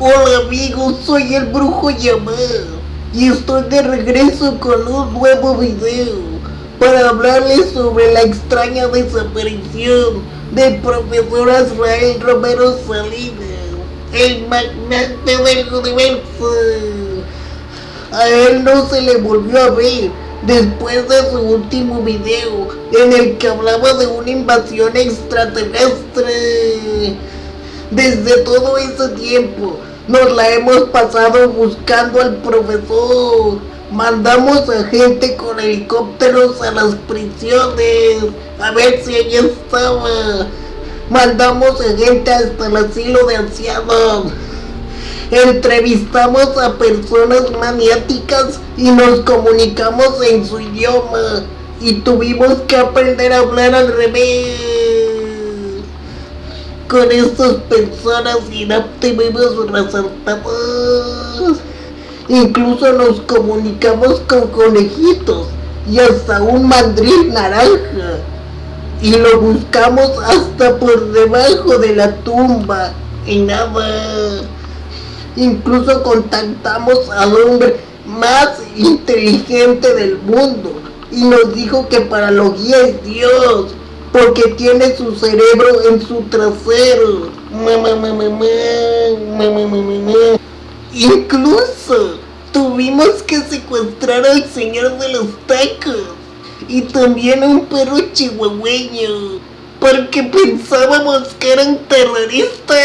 Hola amigos, soy el brujo llamado y estoy de regreso con un nuevo video para hablarles sobre la extraña desaparición del profesor Azrael Romero Salinas, el magnate del universo. A él no se le volvió a ver después de su último video en el que hablaba de una invasión extraterrestre. Desde todo ese tiempo nos la hemos pasado buscando al profesor. Mandamos a gente con helicópteros a las prisiones a ver si ella estaba. Mandamos a gente hasta el asilo de ancianos. Entrevistamos a personas maniáticas y nos comunicamos en su idioma. Y tuvimos que aprender a hablar al revés con estas personas y no tuvimos resultados. Incluso nos comunicamos con conejitos y hasta un mandril naranja. Y lo buscamos hasta por debajo de la tumba y nada. Incluso contactamos al hombre más inteligente del mundo y nos dijo que para los guía es Dios porque tiene su cerebro en su trasero. Incluso tuvimos que secuestrar al señor de los tacos y también a un perro chihuahueño porque pensábamos que eran terroristas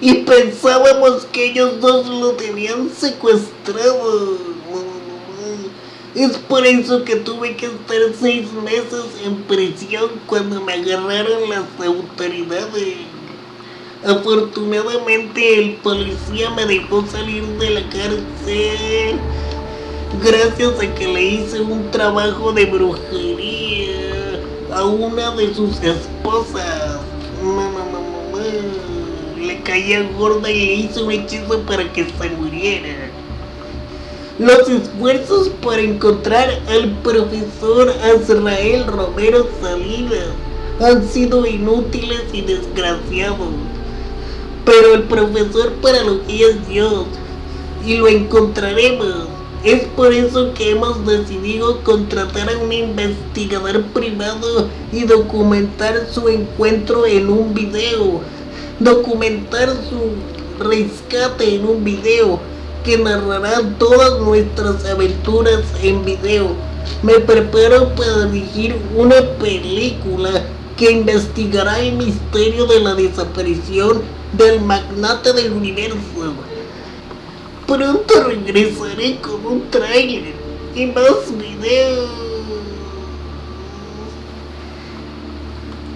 y pensábamos que ellos dos lo tenían secuestrado. Es por eso que tuve que estar seis meses en prisión cuando me agarraron las autoridades. Afortunadamente el policía me dejó salir de la cárcel gracias a que le hice un trabajo de brujería a una de sus esposas. Le caía gorda y le hice un hechizo para que se muriera. Los esfuerzos por encontrar al profesor Azrael Romero Salinas han sido inútiles y desgraciados. Pero el profesor para lo que es Dios y lo encontraremos. Es por eso que hemos decidido contratar a un investigador privado y documentar su encuentro en un video. Documentar su rescate en un video que narrará todas nuestras aventuras en video. Me preparo para dirigir una película que investigará el misterio de la desaparición del magnate del universo. Pronto regresaré con un trailer y más videos.